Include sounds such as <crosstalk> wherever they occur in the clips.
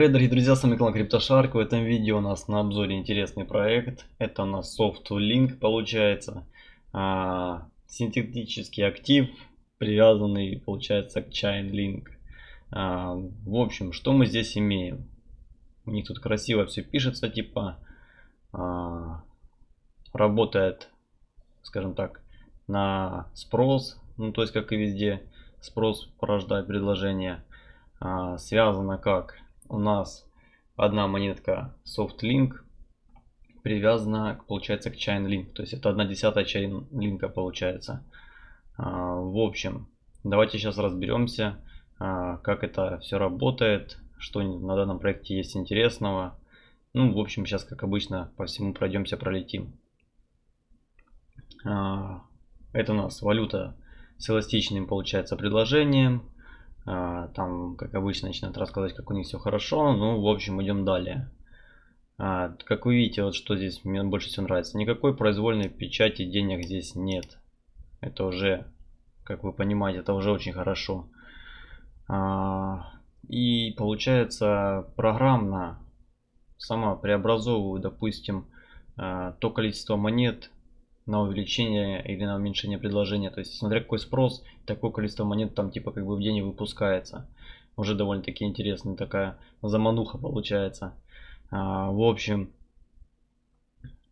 Привет, дорогие друзья, с вами канал CryptoShark. В этом видео у нас на обзоре интересный проект. Это у нас SoftLink получается. А, синтетический актив, привязанный получается к Chainlink. А, в общем, что мы здесь имеем? У них тут красиво все пишется, типа а, работает, скажем так, на спрос. Ну, то есть, как и везде, спрос порождает предложение. А, связано как? У нас одна монетка SoftLink привязана, получается, к Chainlink. То есть это одна десятая Chainlink получается. А, в общем, давайте сейчас разберемся, а, как это все работает, что на данном проекте есть интересного. Ну, в общем, сейчас, как обычно, по всему пройдемся, пролетим. А, это у нас валюта с эластичным, получается, предложением. А, там, как обычно, начинают рассказывать, как у них все хорошо. Ну, в общем, идем далее. А, как вы видите, вот что здесь мне больше всего нравится. Никакой произвольной печати денег здесь нет. Это уже, как вы понимаете, это уже очень хорошо. А, и получается программно сама преобразовываю, допустим, то количество монет, на увеличение или на уменьшение предложения. То есть, смотря какой спрос, такое количество монет там типа как бы в день выпускается. Уже довольно-таки интересная такая замануха получается. А, в общем,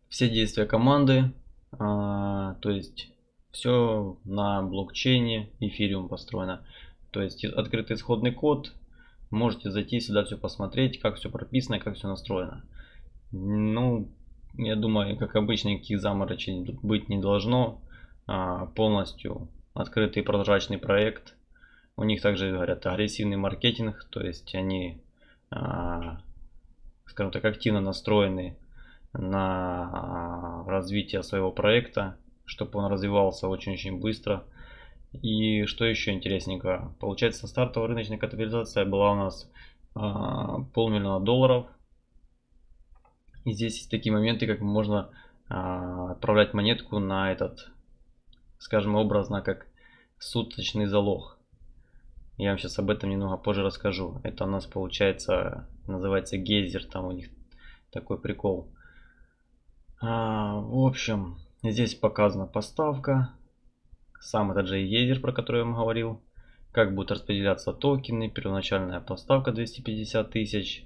все действия команды, а, то есть все на блокчейне эфириум построено. То есть открытый исходный код, можете зайти сюда все посмотреть, как все прописано, как все настроено. Ну, я думаю, как обычно, никаких заморочений тут быть не должно. А, полностью открытый прозрачный проект. У них также, говорят, агрессивный маркетинг, то есть они, а, скажем так, активно настроены на а, развитие своего проекта, чтобы он развивался очень-очень быстро. И что еще интересненько, получается стартовая рыночная капитализация была у нас полмиллиона долларов – и здесь есть такие моменты, как можно а, отправлять монетку на этот, скажем образно, как суточный залог. Я вам сейчас об этом немного позже расскажу. Это у нас получается, называется гейзер, там у них такой прикол. А, в общем, здесь показана поставка. Сам этот же гейзер, про который я вам говорил. Как будут распределяться токены. Первоначальная поставка 250 тысяч.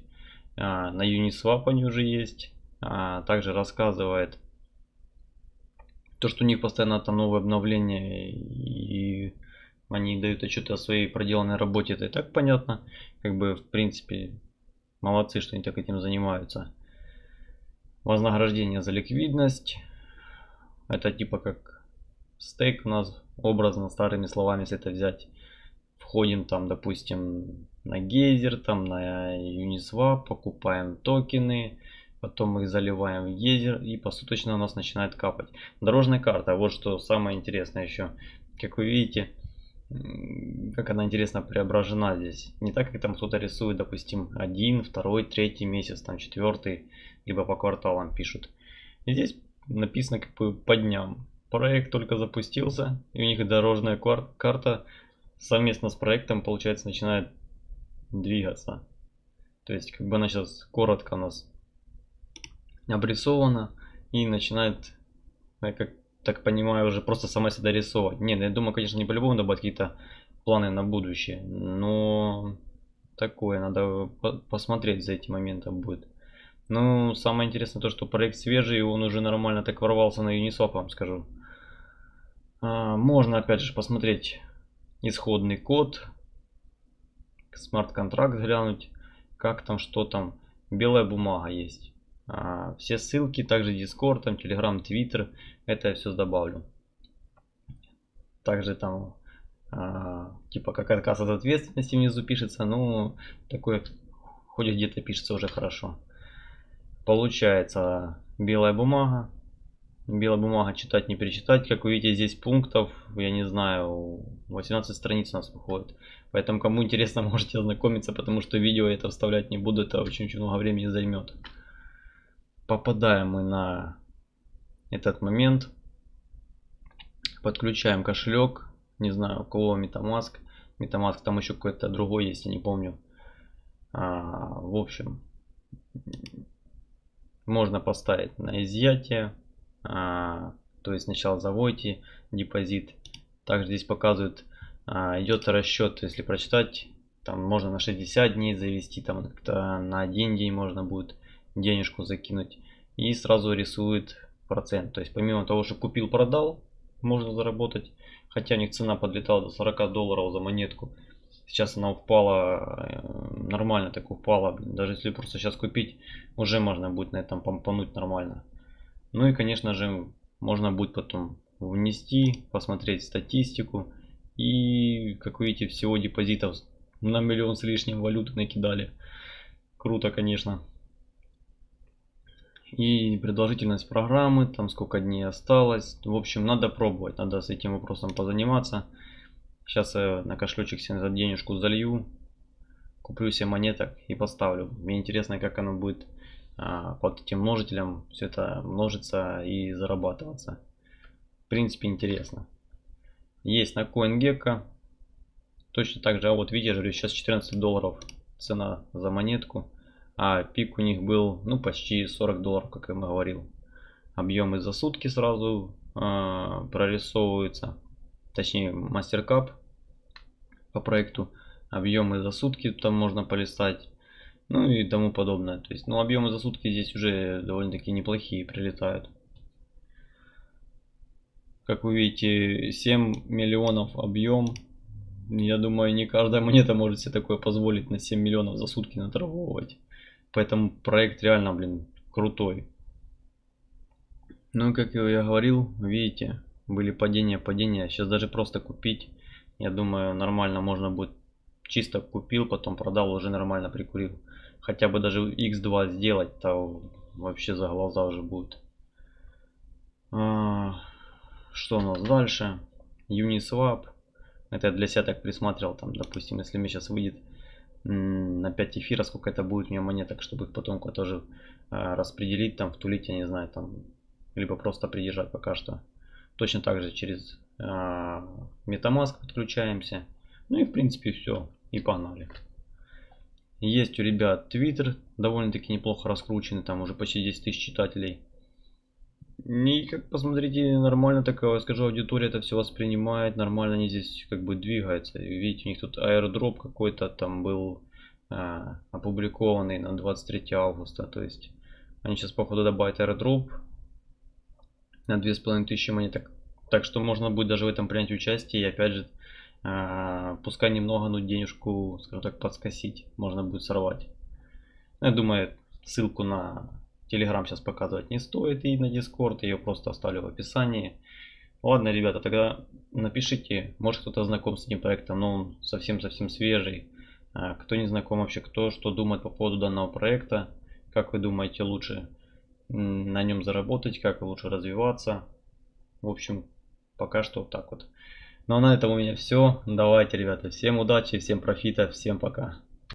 А, на Uniswap они уже есть. А, также рассказывает то, что у них постоянно там новые обновления и они дают отчет о своей проделанной работе, это и так понятно. Как бы, в принципе, молодцы, что они так этим занимаются. Вознаграждение за ликвидность. Это типа как стейк у нас, образно, старыми словами, если это взять. Входим там, допустим, на гейзер, там на Uniswap, покупаем токены, потом мы их заливаем в гейзер и посуточно у нас начинает капать. Дорожная карта, вот что самое интересное еще. Как вы видите, как она интересно преображена здесь. Не так, как там кто-то рисует, допустим, один, второй, третий месяц, там четвертый, либо по кварталам пишут. И здесь написано как бы по дням. Проект только запустился, и у них дорожная карта совместно с проектом, получается, начинает двигаться. То есть, как бы она сейчас коротко у нас обрисована и начинает, я как так понимаю, уже просто сама себя рисовать. Нет, я думаю, конечно, не по-любому добавить какие-то планы на будущее, но такое, надо посмотреть за этим моментом будет. Ну, самое интересное то, что проект свежий, и он уже нормально так ворвался на Uniswap, вам скажу. А, можно, опять же, посмотреть исходный код, смарт-контракт глянуть, как там, что там. Белая бумага есть. А, все ссылки, также Discord, там, Telegram, Twitter, это я все добавлю. Также там, а, типа, как отказ от ответственности внизу пишется, ну, такое, хоть где-то пишется уже хорошо. Получается, белая бумага, белая бумага читать не перечитать. Как вы видите, здесь пунктов, я не знаю, 18 страниц у нас выходит. Поэтому, кому интересно, <laughs> можете ознакомиться, потому что видео это вставлять не буду, это очень-очень много времени займет попадаем мы на этот момент. Подключаем кошелек. Не знаю, у кого Metamask. Metamask там еще какой-то другой есть, я не помню. А, в общем, можно поставить на изъятие. А, то есть сначала заводите депозит. Также здесь показывают, а, идет расчет, если прочитать, там можно на 60 дней завести, там на один день можно будет денежку закинуть. И сразу рисует процент. То есть помимо того, что купил, продал, можно заработать. Хотя у них цена подлетала до 40 долларов за монетку. Сейчас она упала, э, нормально так упала. Даже если просто сейчас купить, уже можно будет на этом помпануть нормально. Ну и конечно же, можно будет потом внести, посмотреть статистику. И, как видите, всего депозитов на миллион с лишним валюты накидали. Круто, конечно. И продолжительность программы, там сколько дней осталось. В общем, надо пробовать, надо с этим вопросом позаниматься. Сейчас я на кошелечек себе денежку залью, куплю себе монеток и поставлю. Мне интересно, как оно будет под этим множителем все это множится и зарабатываться. В принципе, интересно. Есть на CoinGecko. Точно так же, а вот видишь, сейчас 14 долларов цена за монетку. А пик у них был, ну, почти 40 долларов, как я говорил. Объемы за сутки сразу э, прорисовываются точнее мастеркап по проекту. Объемы за сутки там можно полистать. Ну и тому подобное. То есть, ну объемы за сутки здесь уже довольно-таки неплохие прилетают. Как вы видите, 7 миллионов объем. Я думаю, не каждая монета может себе такое позволить на 7 миллионов за сутки наторговывать. Поэтому проект реально, блин, крутой. Ну, как я говорил, видите, были падения, падения. Сейчас даже просто купить, я думаю, нормально можно будет. Чисто купил, потом продал, уже нормально прикурил. Хотя бы даже x2 сделать, то вообще за глаза уже будет. А, что у нас дальше? Uniswap. Это я для себя так присматривал, там, допустим, если мне сейчас выйдет на 5 эфира, сколько это будет мне монеток, чтобы их потом тоже а, распределить, там, втулить, я не знаю, там, либо просто придержать пока что. Точно так же через э, MetaMask подключаемся. Ну и в принципе все. И погнали. Есть у ребят Twitter, довольно-таки неплохо раскрученный, там уже почти 10 тысяч читателей. И как посмотрите, нормально такая, скажу, аудитория это все воспринимает, нормально они здесь как бы двигаются. Видите, у них тут airdrop какой-то там был э, опубликованный на 23 августа, то есть они сейчас походу добавят airdrop на 2500 монеток. Так что можно будет даже в этом принять участие и опять же, пускай немного, но денежку, скажем так, подскосить, можно будет сорвать. Я думаю, ссылку на Telegram сейчас показывать не стоит и на Discord, ее просто оставлю в описании. Ладно, ребята, тогда напишите, может кто-то знаком с этим проектом, но он совсем-совсем свежий. А, кто не знаком вообще, кто что думает по поводу данного проекта, как вы думаете лучше на нем заработать, как лучше развиваться. В общем, пока что вот так вот. Ну а на этом у меня все. Давайте, ребята, всем удачи, всем профита, всем пока.